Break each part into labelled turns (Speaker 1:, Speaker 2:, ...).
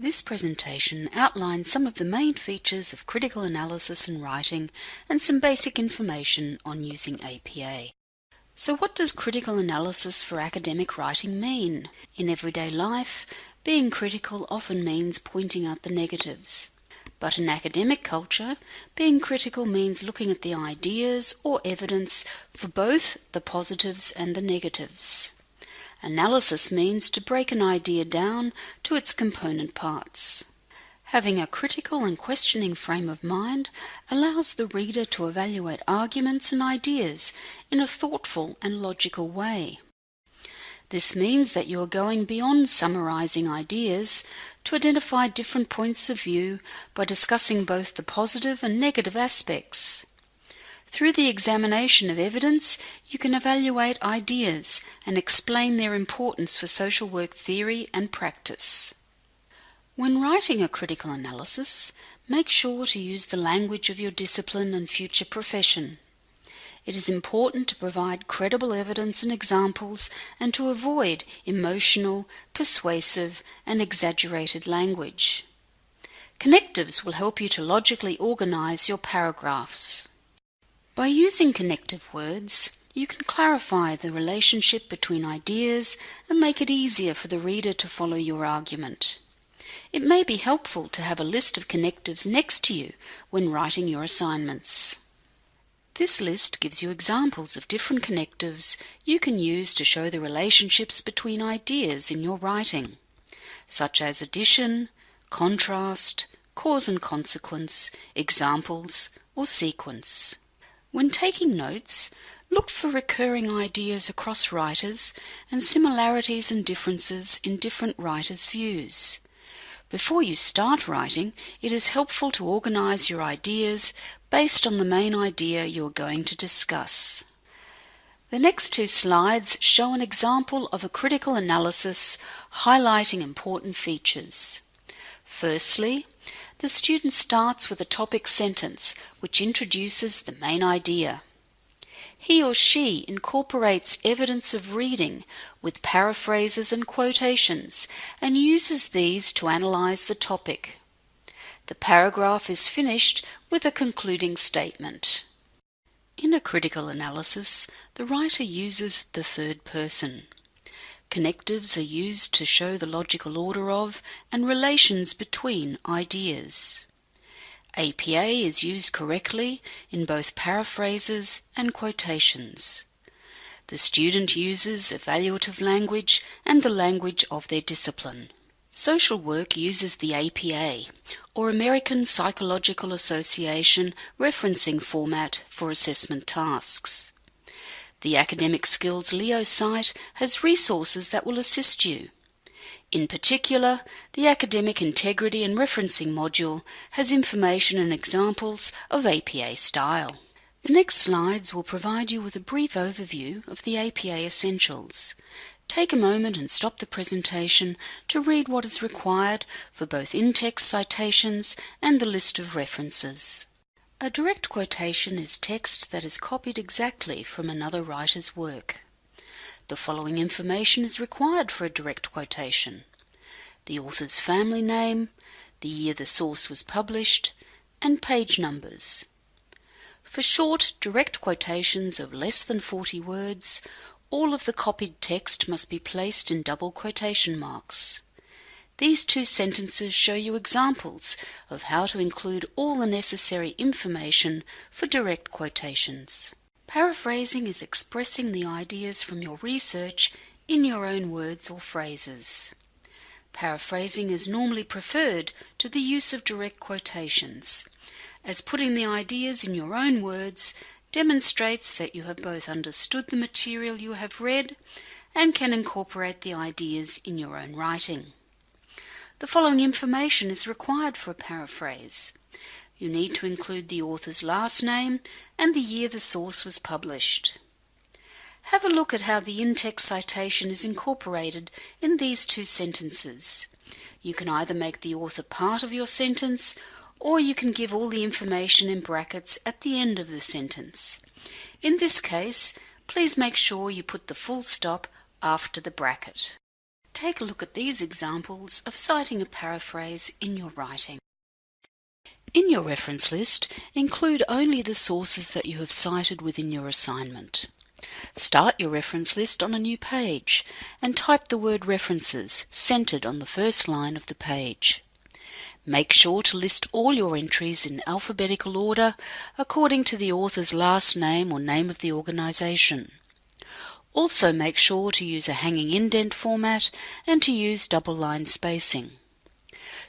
Speaker 1: This presentation outlines some of the main features of critical analysis and writing and some basic information on using APA. So what does critical analysis for academic writing mean? In everyday life, being critical often means pointing out the negatives. But in academic culture, being critical means looking at the ideas or evidence for both the positives and the negatives. Analysis means to break an idea down to its component parts. Having a critical and questioning frame of mind allows the reader to evaluate arguments and ideas in a thoughtful and logical way. This means that you are going beyond summarizing ideas to identify different points of view by discussing both the positive and negative aspects. Through the examination of evidence, you can evaluate ideas and explain their importance for social work theory and practice. When writing a critical analysis, make sure to use the language of your discipline and future profession. It is important to provide credible evidence and examples and to avoid emotional, persuasive, and exaggerated language. Connectives will help you to logically organize your paragraphs. By using connective words, you can clarify the relationship between ideas and make it easier for the reader to follow your argument. It may be helpful to have a list of connectives next to you when writing your assignments. This list gives you examples of different connectives you can use to show the relationships between ideas in your writing, such as addition, contrast, cause and consequence, examples, or sequence. When taking notes, look for recurring ideas across writers and similarities and differences in different writers' views. Before you start writing, it is helpful to organize your ideas based on the main idea you are going to discuss. The next two slides show an example of a critical analysis highlighting important features. Firstly, the student starts with a topic sentence which introduces the main idea. He or she incorporates evidence of reading with paraphrases and quotations and uses these to analyze the topic. The paragraph is finished with a concluding statement. In a critical analysis, the writer uses the third person. Connectives are used to show the logical order of and relations between ideas. APA is used correctly in both paraphrases and quotations. The student uses evaluative language and the language of their discipline. Social work uses the APA, or American Psychological Association referencing format for assessment tasks. The Academic Skills Leo site has resources that will assist you. In particular, the Academic Integrity and Referencing module has information and examples of APA style. The next slides will provide you with a brief overview of the APA essentials. Take a moment and stop the presentation to read what is required for both in-text citations and the list of references. A direct quotation is text that is copied exactly from another writer's work. The following information is required for a direct quotation. The author's family name, the year the source was published, and page numbers. For short, direct quotations of less than 40 words, all of the copied text must be placed in double quotation marks. These two sentences show you examples of how to include all the necessary information for direct quotations. Paraphrasing is expressing the ideas from your research in your own words or phrases. Paraphrasing is normally preferred to the use of direct quotations, as putting the ideas in your own words demonstrates that you have both understood the material you have read and can incorporate the ideas in your own writing. The following information is required for a paraphrase. You need to include the author's last name and the year the source was published. Have a look at how the in-text citation is incorporated in these two sentences. You can either make the author part of your sentence or you can give all the information in brackets at the end of the sentence. In this case, please make sure you put the full stop after the bracket. Take a look at these examples of citing a paraphrase in your writing. In your reference list, include only the sources that you have cited within your assignment. Start your reference list on a new page and type the word references centered on the first line of the page. Make sure to list all your entries in alphabetical order according to the author's last name or name of the organization. Also make sure to use a hanging indent format and to use double line spacing.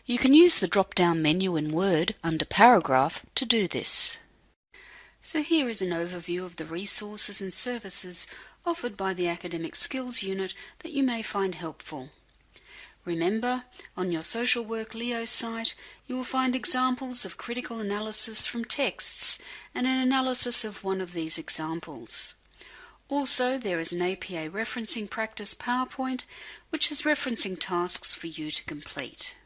Speaker 1: You can use the drop-down menu in Word under Paragraph to do this. So here is an overview of the resources and services offered by the Academic Skills Unit that you may find helpful. Remember, on your Social Work Leo site, you will find examples of critical analysis from texts and an analysis of one of these examples. Also, there is an APA referencing practice PowerPoint, which has referencing tasks for you to complete.